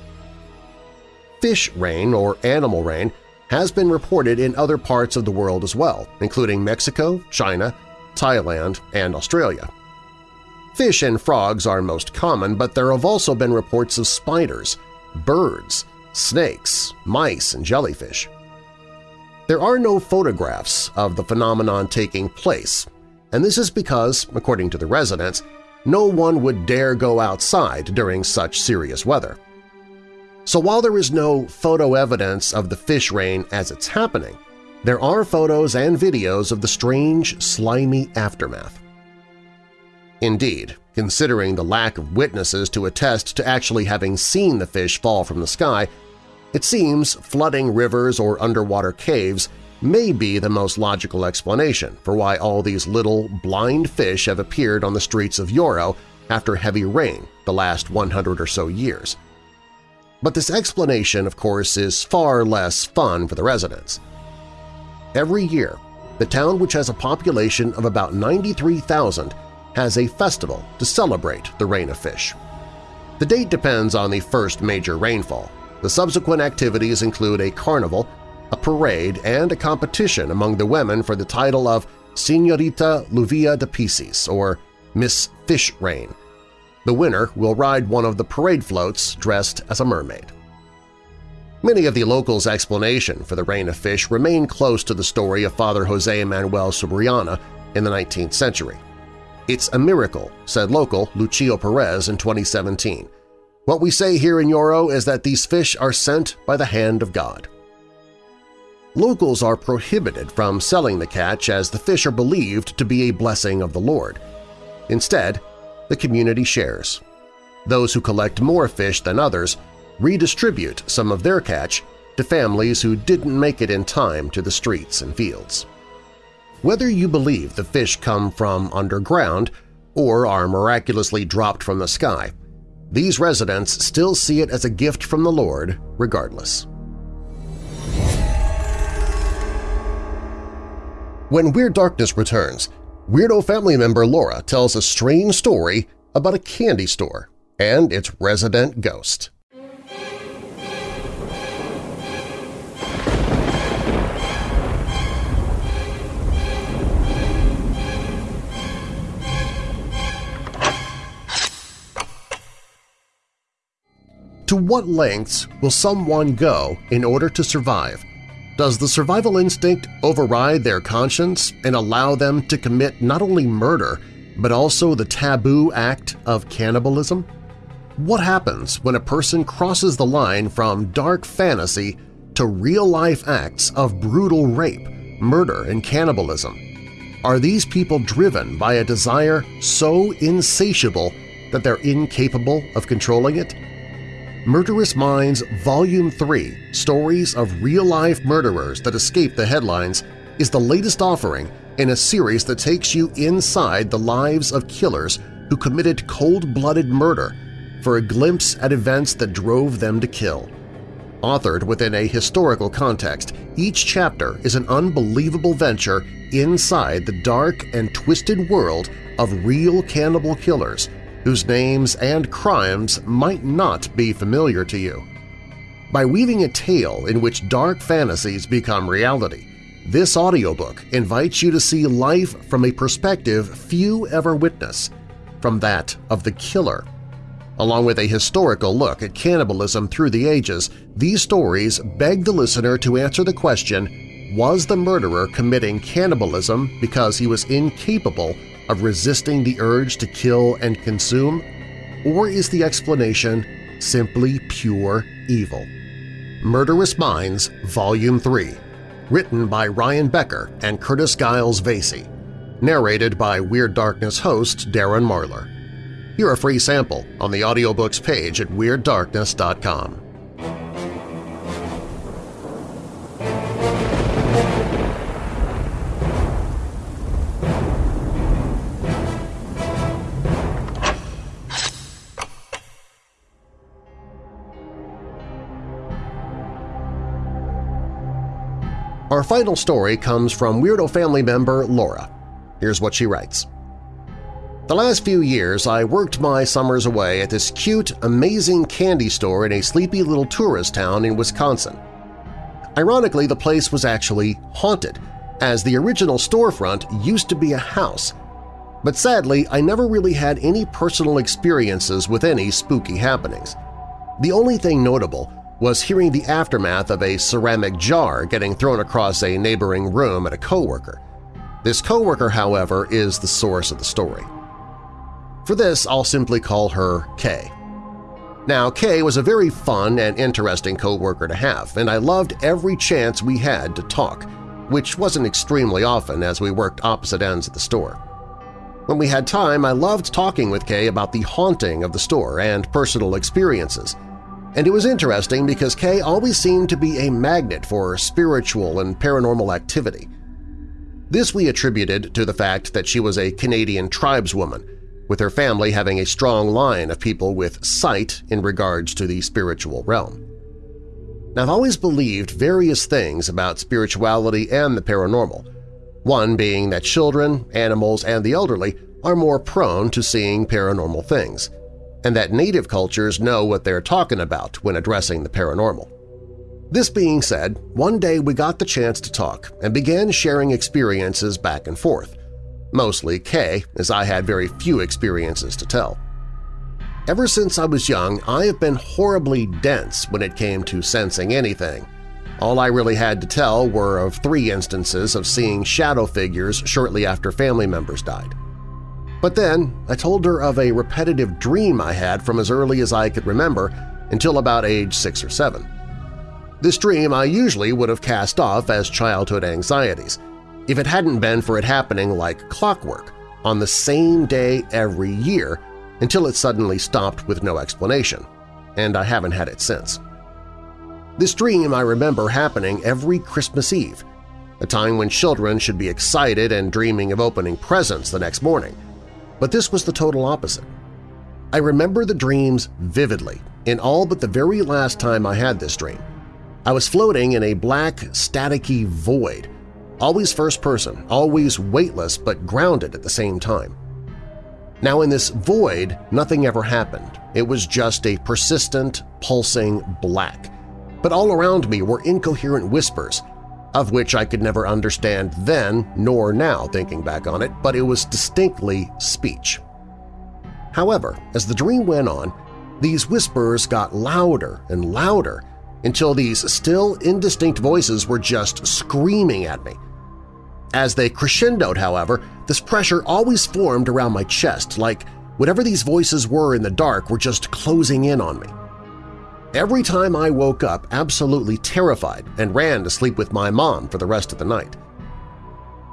Fish rain or animal rain has been reported in other parts of the world as well, including Mexico, China, Thailand, and Australia. Fish and frogs are most common, but there have also been reports of spiders, birds, snakes, mice, and jellyfish. There are no photographs of the phenomenon taking place, and this is because, according to the residents, no one would dare go outside during such serious weather. So while there is no photo evidence of the fish rain as it's happening, there are photos and videos of the strange, slimy aftermath. Indeed, considering the lack of witnesses to attest to actually having seen the fish fall from the sky, it seems flooding rivers or underwater caves may be the most logical explanation for why all these little, blind fish have appeared on the streets of Yoro after heavy rain the last 100 or so years. But this explanation, of course, is far less fun for the residents. Every year, the town, which has a population of about 93,000, has a festival to celebrate the rain of fish. The date depends on the first major rainfall. The subsequent activities include a carnival, a parade, and a competition among the women for the title of Señorita Lluvia de Peces, or Miss Fish Rain, the winner will ride one of the parade floats dressed as a mermaid. Many of the locals' explanation for the rain of fish remain close to the story of Father Jose Manuel Subirana in the 19th century. It's a miracle, said local Lucio Perez in 2017. What we say here in Yoro is that these fish are sent by the hand of God. Locals are prohibited from selling the catch as the fish are believed to be a blessing of the Lord. Instead, the community shares. Those who collect more fish than others redistribute some of their catch to families who didn't make it in time to the streets and fields. Whether you believe the fish come from underground or are miraculously dropped from the sky, these residents still see it as a gift from the Lord regardless. When Weird Darkness returns, Weirdo family member Laura tells a strange story about a candy store and its resident ghost. To what lengths will someone go in order to survive does the survival instinct override their conscience and allow them to commit not only murder, but also the taboo act of cannibalism? What happens when a person crosses the line from dark fantasy to real-life acts of brutal rape, murder, and cannibalism? Are these people driven by a desire so insatiable that they're incapable of controlling it? Murderous Minds Volume 3 Stories of Real-Life Murderers That Escape the Headlines is the latest offering in a series that takes you inside the lives of killers who committed cold-blooded murder for a glimpse at events that drove them to kill. Authored within a historical context, each chapter is an unbelievable venture inside the dark and twisted world of real cannibal killers whose names and crimes might not be familiar to you. By weaving a tale in which dark fantasies become reality, this audiobook invites you to see life from a perspective few ever witness, from that of the killer. Along with a historical look at cannibalism through the ages, these stories beg the listener to answer the question, was the murderer committing cannibalism because he was incapable of resisting the urge to kill and consume? Or is the explanation simply pure evil? Murderous Minds Volume 3 Written by Ryan Becker and Curtis Giles Vasey Narrated by Weird Darkness host Darren Marlar Hear a free sample on the audiobooks page at WeirdDarkness.com. Our final story comes from Weirdo family member Laura. Here's what she writes. The last few years I worked my summers away at this cute, amazing candy store in a sleepy little tourist town in Wisconsin. Ironically, the place was actually haunted, as the original storefront used to be a house. But sadly, I never really had any personal experiences with any spooky happenings. The only thing notable was hearing the aftermath of a ceramic jar getting thrown across a neighboring room at a coworker. This coworker, however, is the source of the story. For this, I'll simply call her Kay. Now, Kay was a very fun and interesting coworker to have, and I loved every chance we had to talk, which wasn't extremely often as we worked opposite ends of the store. When we had time, I loved talking with Kay about the haunting of the store and personal experiences. And it was interesting because Kay always seemed to be a magnet for spiritual and paranormal activity. This we attributed to the fact that she was a Canadian tribeswoman, with her family having a strong line of people with sight in regards to the spiritual realm. Now, I've always believed various things about spirituality and the paranormal, one being that children, animals, and the elderly are more prone to seeing paranormal things, and that native cultures know what they're talking about when addressing the paranormal. This being said, one day we got the chance to talk and began sharing experiences back and forth, mostly Kay, as I had very few experiences to tell. Ever since I was young, I have been horribly dense when it came to sensing anything. All I really had to tell were of three instances of seeing shadow figures shortly after family members died. But then I told her of a repetitive dream I had from as early as I could remember until about age six or seven. This dream I usually would have cast off as childhood anxieties, if it hadn't been for it happening like clockwork on the same day every year until it suddenly stopped with no explanation, and I haven't had it since. This dream I remember happening every Christmas Eve, a time when children should be excited and dreaming of opening presents the next morning, but this was the total opposite. I remember the dreams vividly in all but the very last time I had this dream. I was floating in a black, staticky void, always first person, always weightless but grounded at the same time. Now in this void, nothing ever happened. It was just a persistent, pulsing black. But all around me were incoherent whispers, of which I could never understand then nor now thinking back on it, but it was distinctly speech. However, as the dream went on, these whispers got louder and louder until these still indistinct voices were just screaming at me, as they crescendoed, however, this pressure always formed around my chest, like whatever these voices were in the dark were just closing in on me. Every time I woke up absolutely terrified and ran to sleep with my mom for the rest of the night.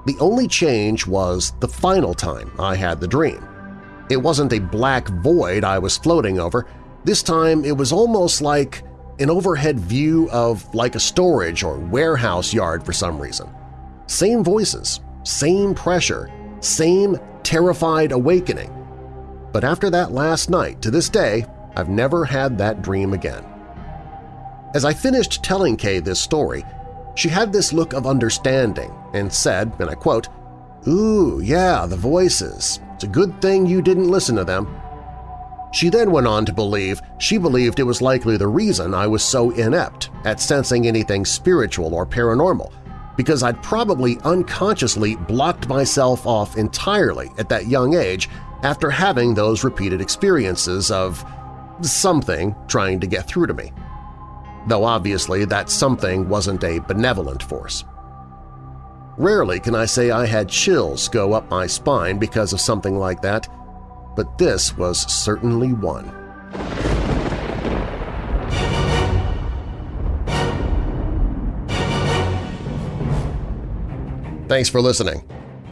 The only change was the final time I had the dream. It wasn't a black void I was floating over. This time it was almost like an overhead view of like a storage or warehouse yard for some reason. Same voices, same pressure, same terrified awakening. But after that last night, to this day, I've never had that dream again. As I finished telling Kay this story, she had this look of understanding and said, and I quote, Ooh, yeah, the voices. It's a good thing you didn't listen to them. She then went on to believe she believed it was likely the reason I was so inept at sensing anything spiritual or paranormal because I'd probably unconsciously blocked myself off entirely at that young age after having those repeated experiences of something trying to get through to me. Though obviously that something wasn't a benevolent force. Rarely can I say I had chills go up my spine because of something like that, but this was certainly one. Thanks for listening.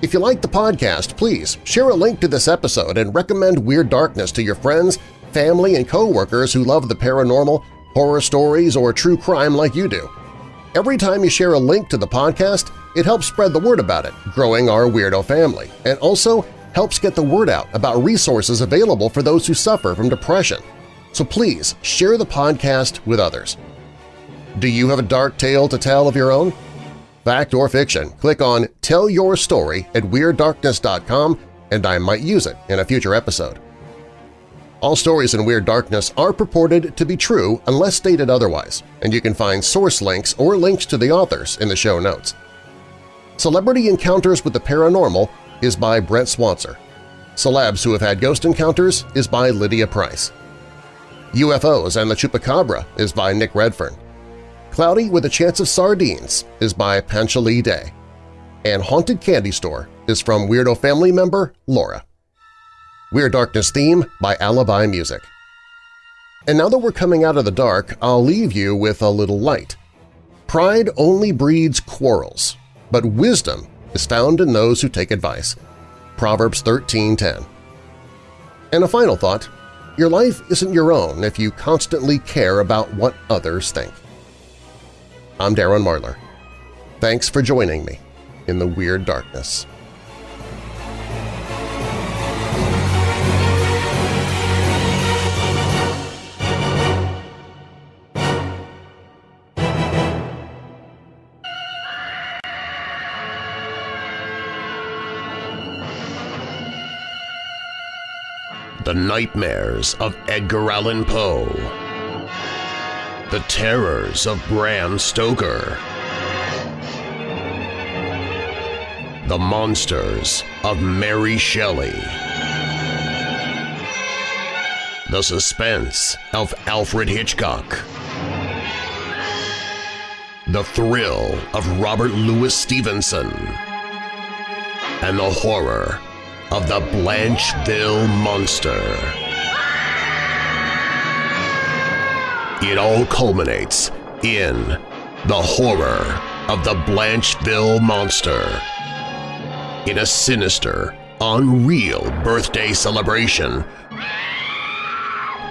If you like the podcast, please share a link to this episode and recommend Weird Darkness to your friends, family, and coworkers who love the paranormal, horror stories, or true crime like you do. Every time you share a link to the podcast, it helps spread the word about it, growing our weirdo family, and also helps get the word out about resources available for those who suffer from depression. So please share the podcast with others. Do you have a dark tale to tell of your own? Fact or fiction, click on Tell Your Story at WeirdDarkness.com and I might use it in a future episode. All stories in Weird Darkness are purported to be true unless stated otherwise, and you can find source links or links to the authors in the show notes. Celebrity Encounters with the Paranormal is by Brent Swancer. Celebs Who Have Had Ghost Encounters is by Lydia Price. UFOs and the Chupacabra is by Nick Redfern. Cloudy with a Chance of Sardines is by Panchali Day, and Haunted Candy Store is from Weirdo family member Laura. Weird Darkness theme by Alibi Music. And now that we're coming out of the dark, I'll leave you with a little light. Pride only breeds quarrels, but wisdom is found in those who take advice. Proverbs 13.10 And a final thought, your life isn't your own if you constantly care about what others think. I'm Darren Marlar. Thanks for joining me in the Weird Darkness. Nightmares of Edgar Allan Poe. The Terrors of Bram Stoker. The Monsters of Mary Shelley. The Suspense of Alfred Hitchcock. The Thrill of Robert Louis Stevenson. And the horror of the Blancheville Monster. It all culminates in the horror of the Blancheville Monster. In a sinister, unreal birthday celebration,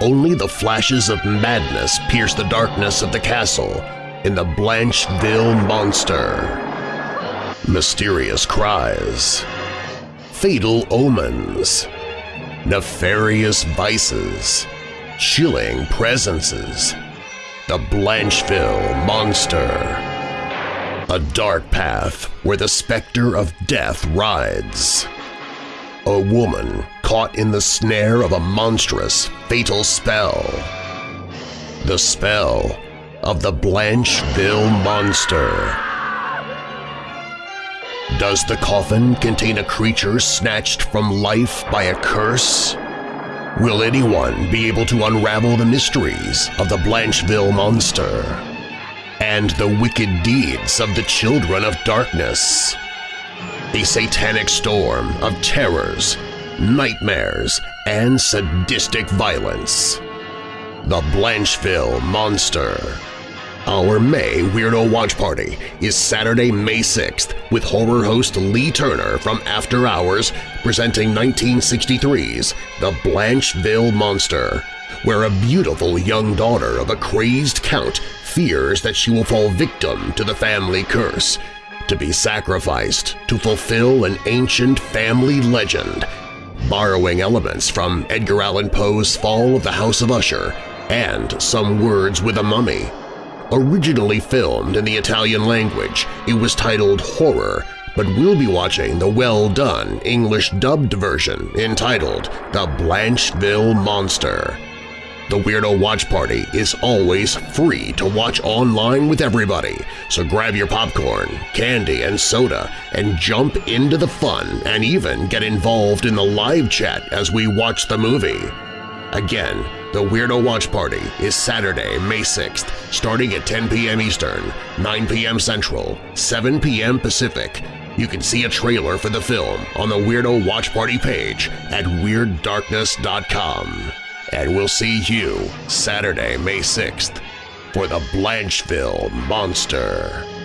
only the flashes of madness pierce the darkness of the castle in the Blancheville Monster. Mysterious cries, fatal omens, nefarious vices, chilling presences, the Blancheville Monster. A dark path where the specter of death rides. A woman caught in the snare of a monstrous, fatal spell. The spell of the Blancheville Monster. Does the coffin contain a creature snatched from life by a curse? Will anyone be able to unravel the mysteries of the Blancheville Monster and the wicked deeds of the Children of Darkness? A satanic storm of terrors, nightmares, and sadistic violence. The Blancheville Monster our May Weirdo Watch Party is Saturday, May 6th with horror host Lee Turner from After Hours presenting 1963's The Blancheville Monster, where a beautiful young daughter of a crazed count fears that she will fall victim to the family curse, to be sacrificed to fulfill an ancient family legend, borrowing elements from Edgar Allan Poe's Fall of the House of Usher and Some Words with a Mummy. Originally filmed in the Italian language, it was titled Horror, but we'll be watching the well-done English-dubbed version entitled The Blancheville Monster. The Weirdo Watch Party is always free to watch online with everybody, so grab your popcorn, candy, and soda and jump into the fun and even get involved in the live chat as we watch the movie. Again, the Weirdo Watch Party is Saturday, May 6th, starting at 10 p.m. Eastern, 9 p.m. Central, 7 p.m. Pacific. You can see a trailer for the film on the Weirdo Watch Party page at WeirdDarkness.com. And we'll see you Saturday, May 6th for the Blancheville Monster.